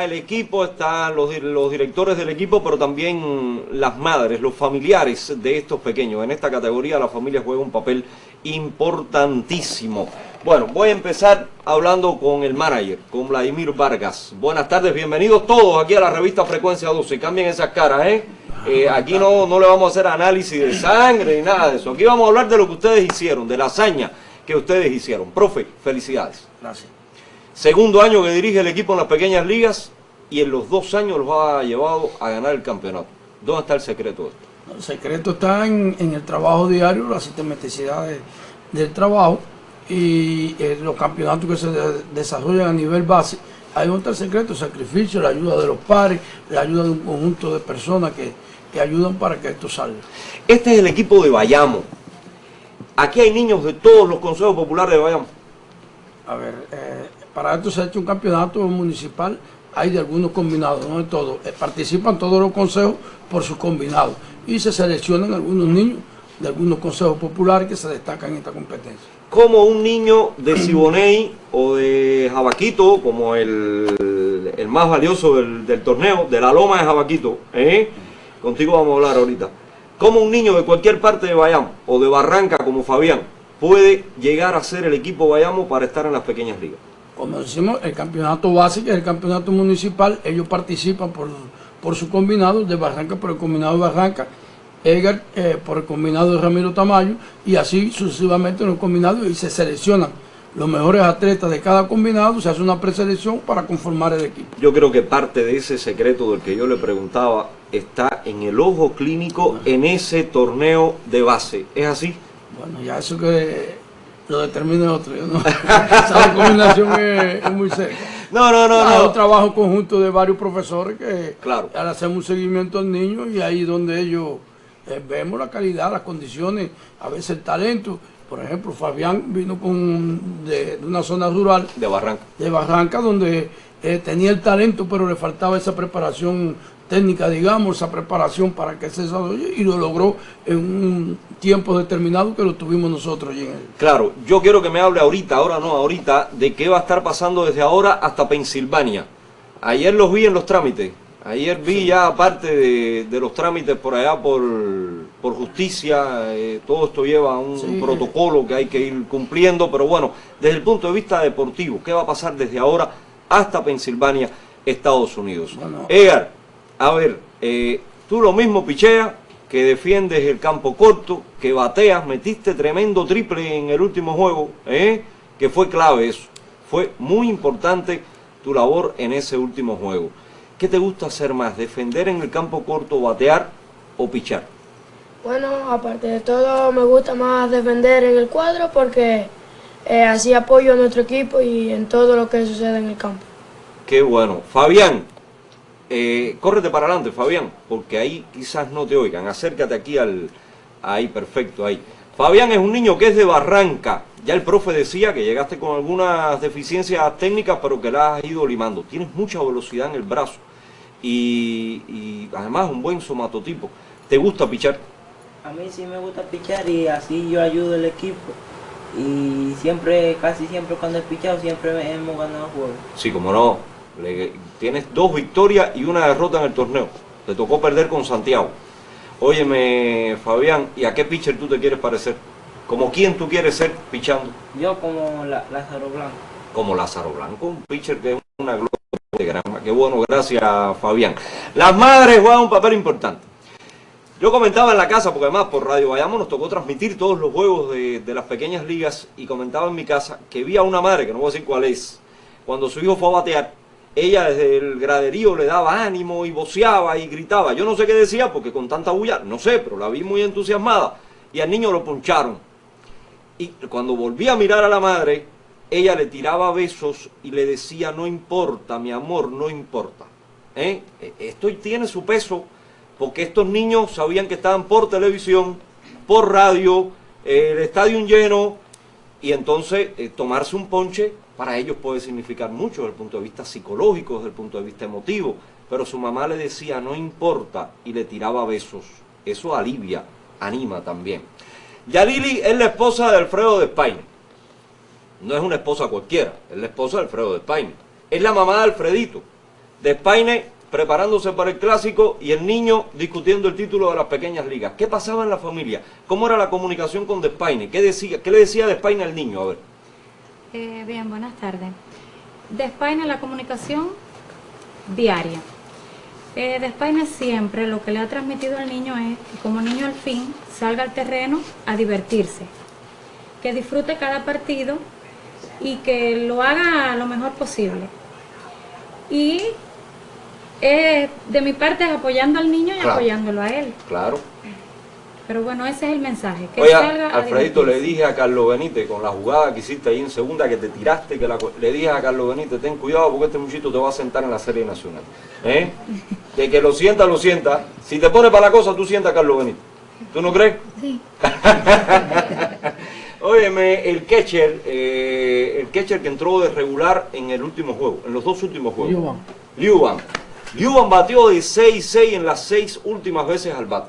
el equipo, están los, directores del equipo, pero también las madres, los familiares de estos pequeños. En esta categoría la familia juega un papel importantísimo. Bueno, voy a empezar hablando con el manager, con Vladimir Vargas. Buenas tardes, bienvenidos todos aquí a la revista Frecuencia 12. Cambien esas caras, ¿eh? eh aquí no, no le vamos a hacer análisis de sangre ni nada de eso. Aquí vamos a hablar de lo que ustedes hicieron, de la hazaña que ustedes hicieron. Profe, felicidades. Gracias. Segundo año que dirige el equipo en las pequeñas ligas y en los dos años los ha llevado a ganar el campeonato. ¿Dónde está el secreto de esto? El secreto está en, el trabajo diario, la sistematicidad del trabajo y eh, los campeonatos que se desarrollan a nivel base. Está el secreto, sacrificio, la ayuda de los pares, la ayuda de un conjunto de personas que, ayudan para que esto salga. Este es el equipo de Bayamo. Aquí hay niños de todos los consejos populares de Bayamo. A ver, eh, para esto se ha hecho un campeonato municipal, hay de algunos combinados, no de todos. Eh, participan todos los consejos por sus combinados y se seleccionan algunos niños de algunos consejos populares que se destacan en esta competencia. Como un niño de Siboney o de Jabaquito, como el, el más valioso del, torneo, de la loma de Jabaquito, ¿eh? contigo vamos a hablar ahorita. Como un niño de cualquier parte de Bayamo o de Barranca como Fabián puede llegar a ser el equipo Bayamo para estar en las pequeñas ligas como decimos, el campeonato básico, el campeonato municipal, ellos participan por, por su combinado de Barranca, por el combinado de Barranca, Edgar eh, por el combinado de Ramiro Tamayo, y así sucesivamente en los combinados y se seleccionan los mejores atletas de cada combinado, se hace una preselección para conformar el equipo. Yo creo que parte de ese secreto del que yo le preguntaba está en el ojo clínico en ese torneo de base. ¿Es así? Bueno, ya eso que lo determine otro. ¿no? Esa combinación es, muy seria. No, no, no. Hay no. un trabajo conjunto de varios profesores que claro. hacer un seguimiento al niño y ahí donde ellos eh, vemos la calidad, las condiciones, a veces el talento. Por ejemplo, Fabián vino con de, una zona rural. De Barranca. De Barranca, donde eh, tenía el talento, pero le faltaba esa preparación técnica, digamos, esa preparación para que se desarrolle y lo logró en un tiempo determinado que lo tuvimos nosotros allí en él. Claro, yo quiero que me hable ahorita, ahora no, ahorita, de qué va a estar pasando desde ahora hasta Pensilvania. Ayer los vi en los trámites, ayer vi ya aparte de, los trámites por allá por, por justicia, eh, todo esto lleva un protocolo que hay que ir cumpliendo, pero bueno, desde el punto de vista deportivo, ¿qué va a pasar desde ahora hasta Pensilvania, Estados Unidos? Bueno, a ver, eh, tú lo mismo picheas, que defiendes el campo corto, que bateas, metiste tremendo triple en el último juego, ¿eh? que fue clave eso. Fue muy importante tu labor en ese último juego. ¿Qué te gusta hacer más, defender en el campo corto, batear o pichar? Bueno, aparte de todo, me gusta más defender en el cuadro porque eh, así apoyo a nuestro equipo y en todo lo que sucede en el campo. Qué bueno. Fabián, eh, córrete para adelante, Fabián, porque ahí quizás no te oigan. Acércate aquí al... Ahí, perfecto, ahí. Fabián es un niño que es de Barranca. Ya el profe decía que llegaste con algunas deficiencias técnicas, pero que las has ido limando. Tienes mucha velocidad en el brazo y, y además un buen somatotipo. ¿Te gusta pichar? A mí sí me gusta pichar y así yo ayudo al equipo. Y siempre, casi siempre cuando he pichado, siempre hemos ganado juegos. Sí, como no tienes dos victorias y una derrota en el torneo. Te tocó perder con Santiago. Óyeme, Fabián, ¿y a qué pitcher tú te quieres parecer? ¿Como quién tú quieres ser pichando? Yo como Lázaro Blanco. Como Lázaro Blanco, un pitcher que es una gloria de gran... Qué bueno, gracias, Fabián. Las madres juegan un papel importante. Yo comentaba en la casa, porque además por Radio Bayamo nos tocó transmitir todos los juegos de, de, las pequeñas ligas y comentaba en mi casa que vi a una madre, que no voy a decir cuál es, cuando su hijo fue a batear, ella desde el graderío le daba ánimo y voceaba y gritaba. Yo no sé qué decía porque con tanta bulla, no sé, pero la vi muy entusiasmada. Y al niño lo poncharon. Y cuando volví a mirar a la madre, ella le tiraba besos y le decía, no importa, mi amor, no importa. ¿Eh? E, esto tiene su peso porque estos niños sabían que estaban por televisión, por radio, el estadio lleno, y entonces eh, tomarse un ponche para ellos puede significar mucho desde el punto de vista psicológico, desde el punto de vista emotivo, pero su mamá le decía no importa y le tiraba besos. Eso alivia, anima también. Yalili es la esposa de Alfredo de España. No es una esposa cualquiera, es la esposa de Alfredo de España. Es la mamá de Alfredito. Despaine preparándose para el clásico y el niño discutiendo el título de las pequeñas ligas. ¿Qué pasaba en la familia? ¿Cómo era la comunicación con Despaine? ¿Qué, decía, qué le decía Despaine al niño? A ver. Eh, bien, buenas tardes. Despaine la comunicación diaria. Eh, siempre lo que le ha transmitido al niño es que como niño al fin salga al terreno a divertirse, que disfrute cada partido y que lo haga lo mejor posible. Y eh, de mi parte es apoyando al niño y Claro. apoyándolo a él. Claro. Pero bueno, ese es el mensaje. Que Oye, salga a Alfredito, le dije a Carlos Benítez, con la jugada que hiciste ahí en segunda, que te tiraste, que la, le dije a Carlos Benítez, ten cuidado porque este muchito te va a sentar en la serie nacional. ¿Eh? Que que lo sienta, lo sienta. Si te pone para la cosa, tú sientas a Carlos Benítez. ¿Tú no crees? Sí. Óyeme, el catcher, eh, el catcher que entró de regular en el último juego, en los dos últimos juegos. Liuban. Liuban. Liuban batió de 6-6 en las seis últimas veces al bat.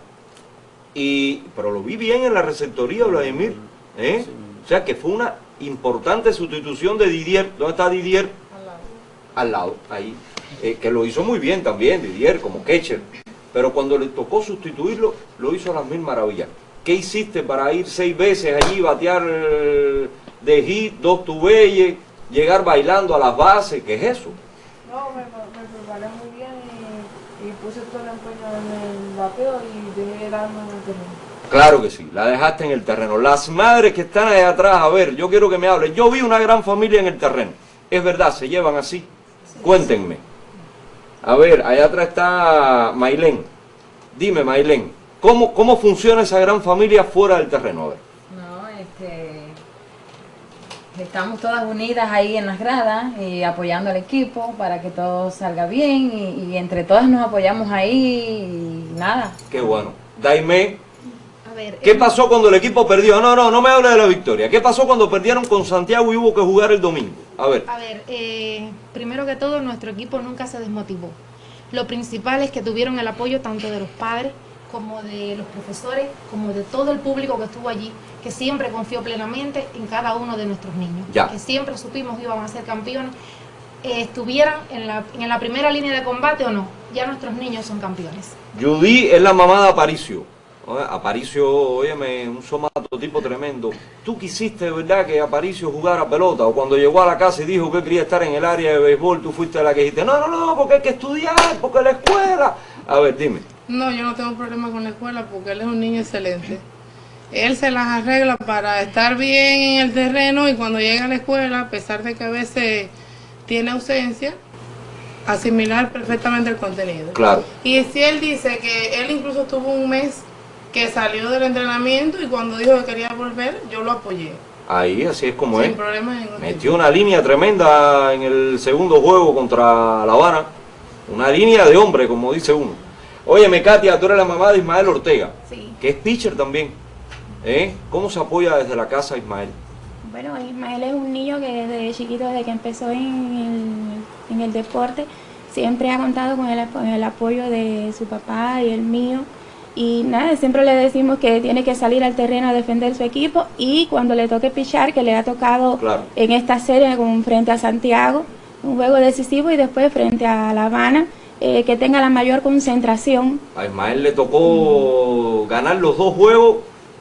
Y, pero lo vi bien en la receptoría, Vladimir. ¿eh? O sea que fue una importante sustitución de Didier. ¿Dónde está Didier? Al lado, ahí. Eh, que lo hizo muy bien también, Didier, como catcher. Pero cuando le tocó sustituirlo, lo hizo a las mil maravillas. ¿Qué hiciste para ir seis veces allí, batear eh, de hit, dos tubelles, llegar bailando a las bases? ¿Qué es eso? No, me, me preparé muy bien y, y puse todo el empeño en el bateo y dejé el alma en el terreno. Claro que sí, la dejaste en el terreno. Las madres que están allá atrás, a ver, yo quiero que me hablen. Yo vi una gran familia en el terreno. Es verdad, se llevan así. Cuéntenme. A ver, allá atrás está Mailén. Dime, Mailén, ¿cómo, ¿cómo funciona esa gran familia fuera del terreno? A ver. No, este, estamos todas unidas ahí en las gradas y apoyando al equipo para que todo salga bien y, y entre todas nos apoyamos ahí y nada. Qué bueno. Daime, A ver, ¿qué eh, pasó cuando el equipo perdió? No, no, no me hable de la victoria. ¿Qué pasó cuando perdieron con Santiago y hubo que jugar el domingo? A ver. a ver, eh, primero que todo, nuestro equipo nunca se desmotivó. Lo principal es que tuvieron el apoyo tanto de los padres como de los profesores, como de todo el público que estuvo allí, que siempre confió plenamente en cada uno de nuestros niños, Ya. que siempre supimos que iban a ser campeones, eh, estuvieran en la, en la primera línea de combate o no, ya nuestros niños son campeones. Judy es la mamá de Aparicio. Aparicio, óyeme, un somato tipo tremendo. ¿Tú quisiste verdad que Aparicio jugara pelota? O cuando llegó a la casa y dijo que quería estar en el área de béisbol, tú fuiste la que dijiste, no, no, no, porque hay que estudiar, porque la escuela. A ver, dime. No, yo no tengo problema con la escuela porque él es un niño excelente. Él se las arregla para estar bien en el terreno y cuando llega a la escuela, a pesar de que a veces tiene ausencia, asimilar perfectamente el contenido. Claro. Y si él dice que él incluso tuvo un mes que salió del entrenamiento y cuando dijo que quería volver, yo lo apoyé. Ahí, así es como es. Sin problema ningún. Metió una línea tremenda en el segundo juego contra La Habana. Una línea de hombre, como dice uno. Óyeme, Katia, tú eres la mamá de Ismael Ortega, Sí. que es pitcher también. ¿Eh? ¿Cómo se apoya desde la casa Ismael? Bueno, Ismael es un niño que desde chiquito, desde que empezó en el, en el deporte, siempre ha contado con el, apo- el apoyo de su papá y el mío. Y nada, siempre le decimos que tiene que salir al terreno a defender su equipo y cuando le toque pichar, que le ha tocado Claro. en esta serie con, frente a Santiago, un juego decisivo y después frente a La Habana, eh, que tenga la mayor concentración A Ismael le tocó ganar los dos juegos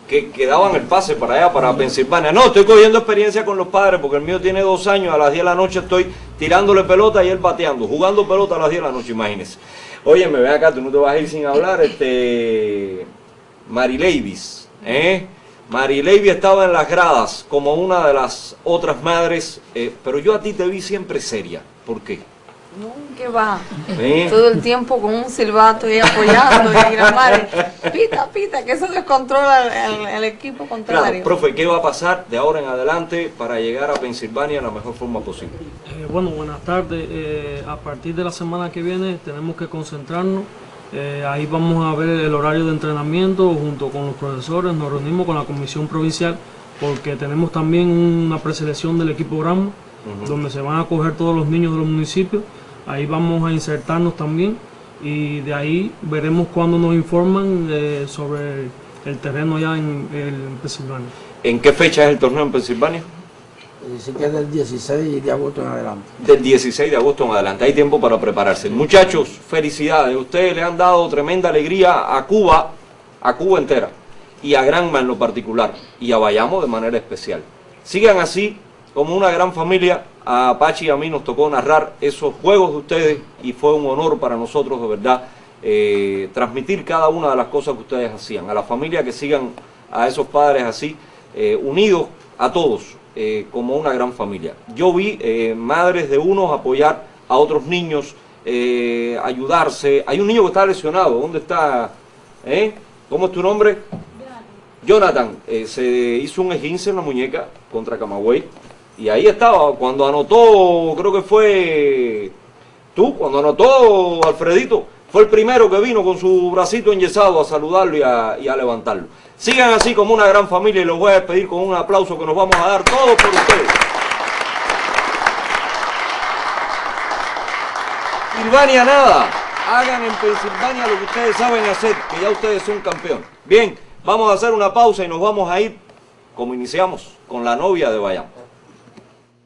que, que daban el pase para allá, para Pensilvania. No, estoy cogiendo experiencia con los padres porque el mío tiene dos años, a las 10 de la noche estoy tirándole pelota y él bateando, jugando pelota a las 10 de la noche, imagínese. Oye, me ve acá, tú no te vas a ir sin hablar, este... Mari Levis, ¿eh? Levis estaba en las gradas como una de las otras madres, eh, pero yo a ti te vi siempre seria. ¿Por qué? No, ¿qué va? Todo el tiempo con un silbato y apoyando y la madre, pita, pita, que eso descontrola el, el equipo contrario. Claro, profe, ¿qué va a pasar de ahora en adelante para llegar a Pensilvania de la mejor forma posible? Eh, bueno, buenas tardes. Eh, a partir de la semana que viene tenemos que concentrarnos. Eh, ahí vamos a ver el horario de entrenamiento junto con los profesores. Nos reunimos con la comisión provincial porque tenemos también una preselección del equipo Granma, donde se van a coger todos los niños de los municipios. Ahí vamos a insertarnos también y de ahí veremos cuando nos informan eh, sobre el terreno allá en, en Pensilvania. ¿En qué fecha es el torneo en Pensilvania? Dice que es del 16 de agosto en adelante. Del 16 de agosto en adelante. Hay tiempo para prepararse. Muchachos, felicidades. Ustedes le han dado tremenda alegría a Cuba, a Cuba entera. Y a Granma en lo particular. Y a Bayamo de manera especial. Sigan así, como una gran familia. A Apache y a mí nos tocó narrar esos juegos de ustedes. Y fue un honor para nosotros, de verdad, eh, transmitir cada una de las cosas que ustedes hacían. A la familia que sigan a esos padres así, eh, unidos a todos eh, como una gran familia. Yo vi madres de unos apoyar a otros niños, ayudarse. Hay un niño que está lesionado, ¿dónde está? ¿Cómo es tu nombre? Jonathan. Eh, se hizo un esguince en la muñeca contra Camagüey y ahí estaba, cuando anotó, creo que fue tú, cuando anotó Alfredito, fue el primero que vino con su bracito enyesado a saludarlo y a, levantarlo. Sigan así como una gran familia y los voy a despedir con un aplauso que nos vamos a dar todos por ustedes. Silvania nada, hagan en Pensilvania lo que ustedes saben hacer, que ya ustedes son campeones. Bien, vamos a hacer una pausa y nos vamos a ir, como iniciamos, con la novia de Bayamo.